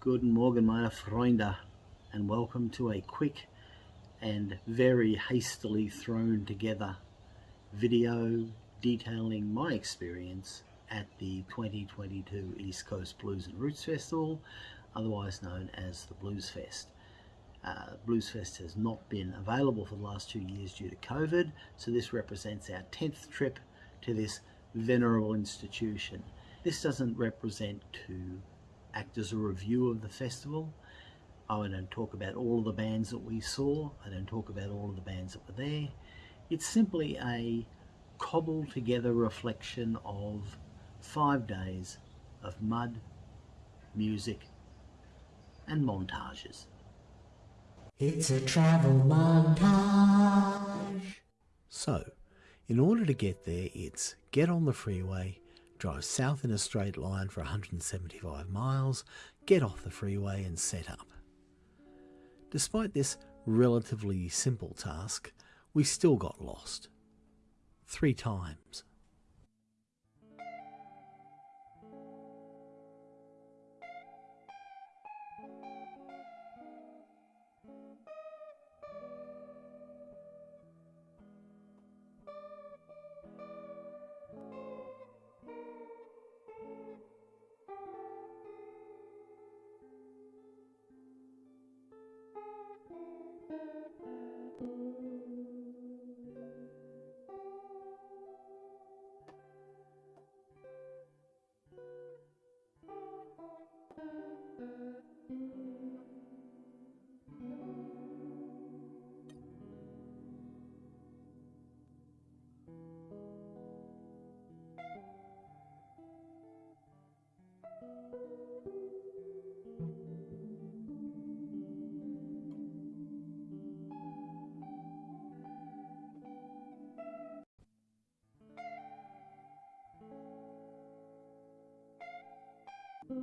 Guten Morgen, meine Freunde, and welcome to a quick and very hastily thrown together video detailing my experience at the 2022 East Coast Blues and Roots Festival, otherwise known as the Blues Fest. Uh, Blues Fest has not been available for the last two years due to COVID, so this represents our 10th trip to this venerable institution. This doesn't represent to act as a review of the festival. I don't talk about all of the bands that we saw. I don't talk about all of the bands that were there. It's simply a cobbled together reflection of five days of mud, music and montages. It's a travel montage. So, in order to get there, it's get on the freeway, drive south in a straight line for 175 miles, get off the freeway and set up. Despite this relatively simple task, we still got lost. Three times.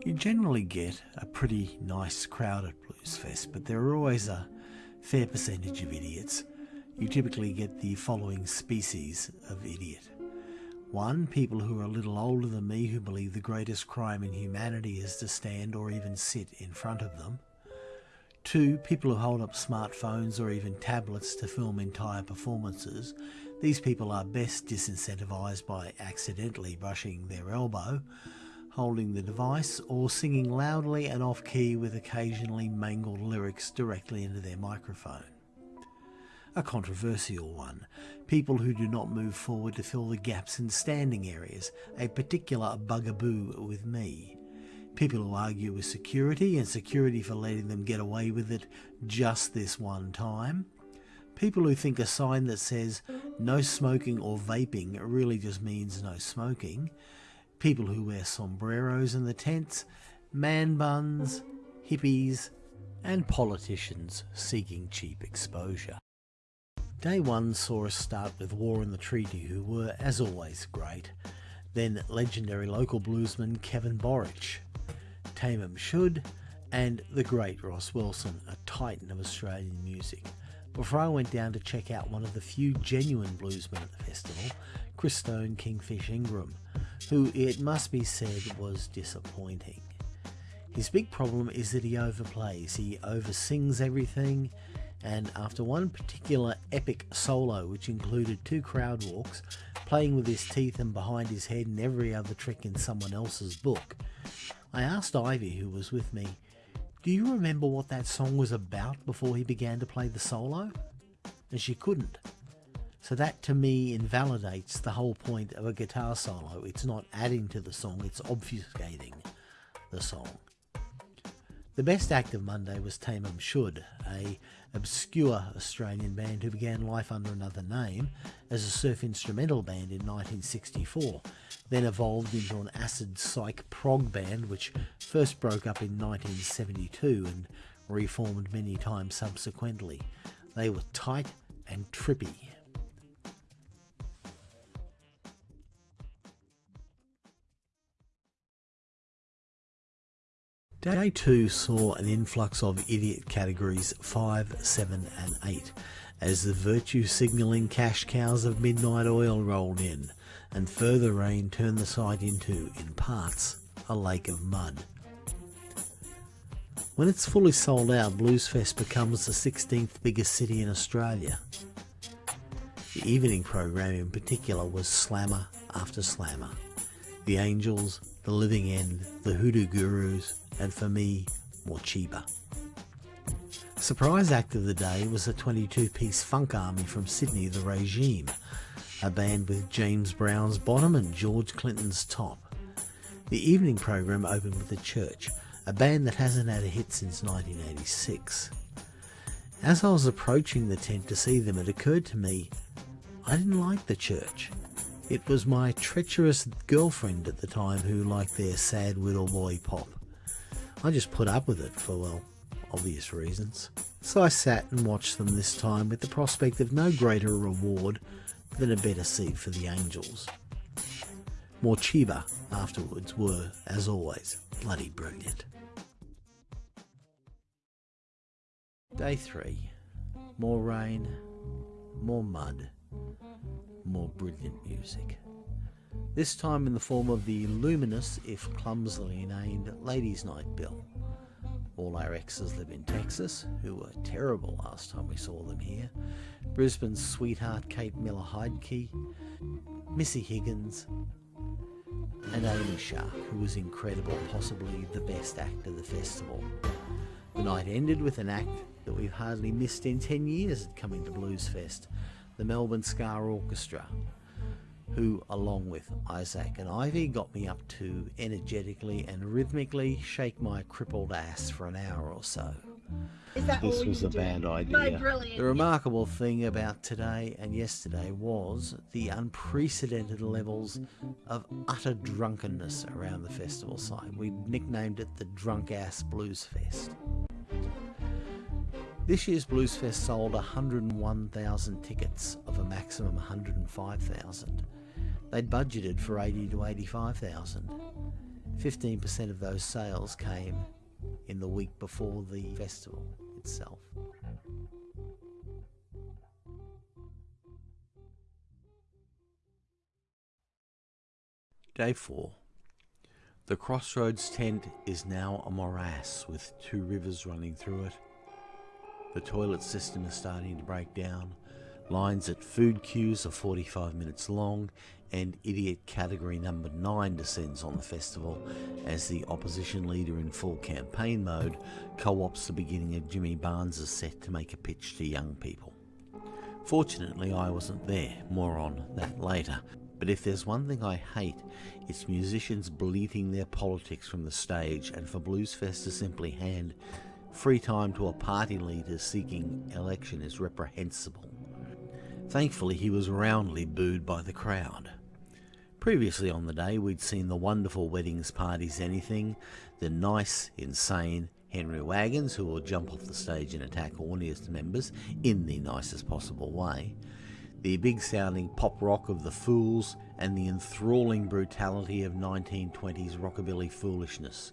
You generally get a pretty nice crowd at Blues Fest, but there are always a fair percentage of idiots. You typically get the following species of idiot. One, people who are a little older than me who believe the greatest crime in humanity is to stand or even sit in front of them. Two, people who hold up smartphones or even tablets to film entire performances. These people are best disincentivised by accidentally brushing their elbow holding the device, or singing loudly and off key with occasionally mangled lyrics directly into their microphone. A controversial one. People who do not move forward to fill the gaps in standing areas, a particular bugaboo with me. People who argue with security and security for letting them get away with it just this one time. People who think a sign that says no smoking or vaping really just means no smoking people who wear sombreros in the tents, man buns, hippies, and politicians seeking cheap exposure. Day one saw us start with War and the Treaty, who were, as always, great. Then legendary local bluesman Kevin Borich, Tamam Shud, and the great Ross Wilson, a titan of Australian music. Before I went down to check out one of the few genuine bluesmen at the festival, Christone Kingfish Ingram, who it must be said was disappointing. His big problem is that he overplays, he oversins everything, and after one particular epic solo, which included two crowd walks, playing with his teeth and behind his head and every other trick in someone else's book, I asked Ivy, who was with me, Do you remember what that song was about before he began to play the solo? And she couldn't. So that to me invalidates the whole point of a guitar solo. It's not adding to the song, it's obfuscating the song. The best act of Monday was Tamam Shud, a obscure Australian band who began life under another name as a surf instrumental band in 1964, then evolved into an acid psych prog band which first broke up in 1972 and reformed many times subsequently. They were tight and trippy. Day 2 saw an influx of idiot categories 5, 7 and 8 as the virtue signalling cash cows of midnight oil rolled in and further rain turned the site into, in parts, a lake of mud. When it's fully sold out, Bluesfest becomes the 16th biggest city in Australia. The evening program in particular was slammer after slammer. The Angels, The Living End, The Hoodoo Gurus, and for me, Morcheeba. Surprise act of the day was a 22 piece funk army from Sydney, The Regime, a band with James Brown's bottom and George Clinton's top. The evening program opened with The Church, a band that hasn't had a hit since 1986. As I was approaching the tent to see them, it occurred to me I didn't like The Church. It was my treacherous girlfriend at the time who liked their sad little boy pop. I just put up with it for, well, obvious reasons. So I sat and watched them this time with the prospect of no greater reward than a better seat for the Angels. Morcheeba afterwards were, as always, bloody brilliant. Day 3. More rain, more mud, more brilliant music. This time in the form of the luminous, if clumsily named, Ladies' Night Bill. All our exes live in Texas, who were terrible last time we saw them here. Brisbane's sweetheart Kate Miller Heidke, Missy Higgins, and Amy Shark, who was incredible, possibly the best act of the festival. The night ended with an act that we've hardly missed in 10 years at coming to Bluesfest, the Melbourne Ska Orchestra, who, along with Isaac and Ivy, got me up to energetically and rhythmically shake my crippled ass for an hour or so. This was a bad idea. The remarkable thing about today and yesterday was the unprecedented levels of utter drunkenness around the festival site. We nicknamed it the Drunk Ass Blues Fest. This year's Bluesfest sold 101,000 tickets of a maximum 105,000. They'd budgeted for 80 to 85,000. 15% of those sales came in the week before the festival itself. Day 4. The Crossroads tent is now a morass with two rivers running through it. The toilet system is starting to break down. Lines at food queues are 45 minutes long, and idiot category number 9 descends on the festival as the opposition leader in full campaign mode co opts the beginning of Jimmy Barnes' set to make a pitch to young people. Fortunately, I wasn't there, more on that later. But if there's one thing I hate, it's musicians bleating their politics from the stage and for Bluesfest to simply hand free time to a party leader seeking election is reprehensible. Thankfully, he was roundly booed by the crowd. Previously on the day, we'd seen the wonderful weddings parties anything, the nice, insane Henry Wagons, who will jump off the stage and attack audience members in the nicest possible way, the big sounding pop rock of the Fools, and the enthralling brutality of 1920s rockabilly foolishness.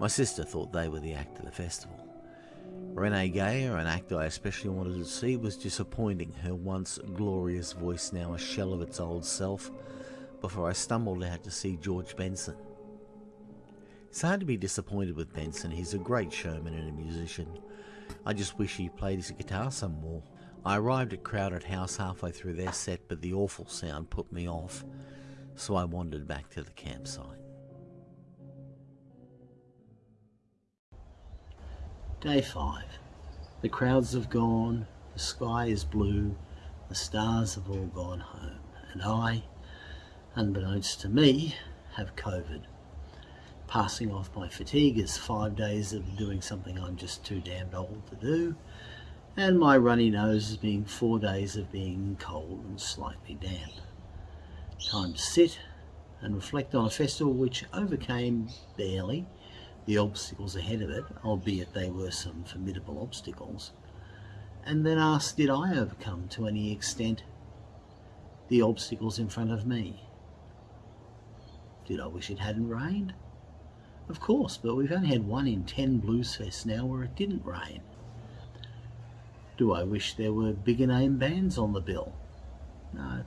My sister thought they were the act of the festival. Renee Geyer, an actor I especially wanted to see, was disappointing, her once glorious voice now a shell of its old self, before I stumbled out to see George Benson. It's hard to be disappointed with Benson, he's a great showman and a musician. I just wish he played his guitar some more. I arrived at Crowded House halfway through their set, but the awful sound put me off, so I wandered back to the campsite. Day 5. The crowds have gone, the sky is blue, the stars have all gone home, and I, unbeknownst to me, have COVID. Passing off my fatigue is five days of doing something I'm just too damned old to do, and my runny nose is being four days of being cold and slightly damp. Time to sit and reflect on a festival which overcame barely the obstacles ahead of it, albeit they were some formidable obstacles, and then ask did I overcome to any extent the obstacles in front of me? Did I wish it hadn't rained? Of course, but we've only had one in ten Bluesfests now where it didn't rain. Do I wish there were bigger name bands on the bill? No,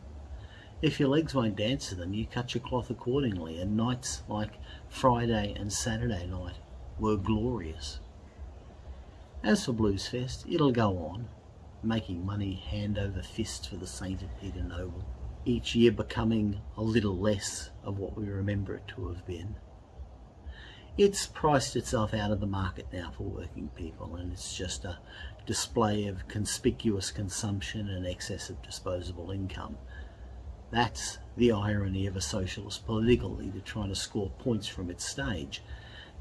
if your legs won't dance to them, you cut your cloth accordingly, and nights like Friday and Saturday night were glorious. As for Blues Fest, it'll go on, making money hand over fist for the sainted Peter Noble, each year becoming a little less of what we remember it to have been. It's priced itself out of the market now for working people and it's just a display of conspicuous consumption and excess of disposable income. That's the irony of a socialist political leader trying to score points from its stage.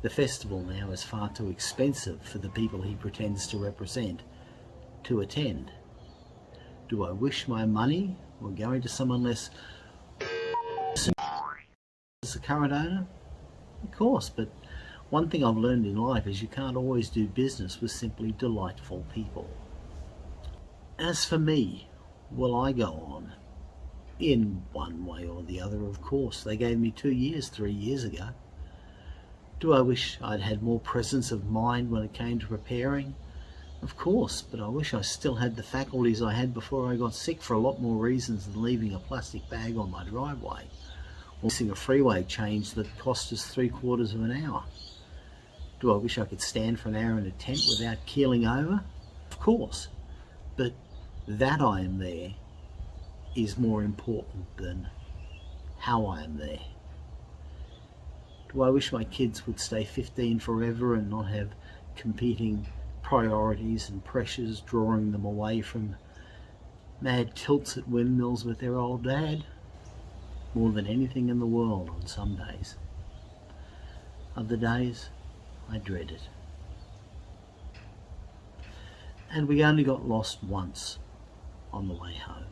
The festival now is far too expensive for the people he pretends to represent to attend. Do I wish my money were going to someone less as the current owner? Of course, but one thing I've learned in life is you can't always do business with simply delightful people. As for me, will I go on? In one way or the other, of course. They gave me two years three years ago. Do I wish I'd had more presence of mind when it came to preparing? Of course, but I wish I still had the faculties I had before I got sick for a lot more reasons than leaving a plastic bag on my driveway or missing a freeway change that cost us three quarters of an hour. Do I wish I could stand for an hour in a tent without keeling over? Of course, but that I am there is more important than how I am there. Do I wish my kids would stay 15 forever and not have competing priorities and pressures drawing them away from mad tilts at windmills with their old dad? More than anything in the world on some days. Other days, I dread it. And we only got lost once on the way home.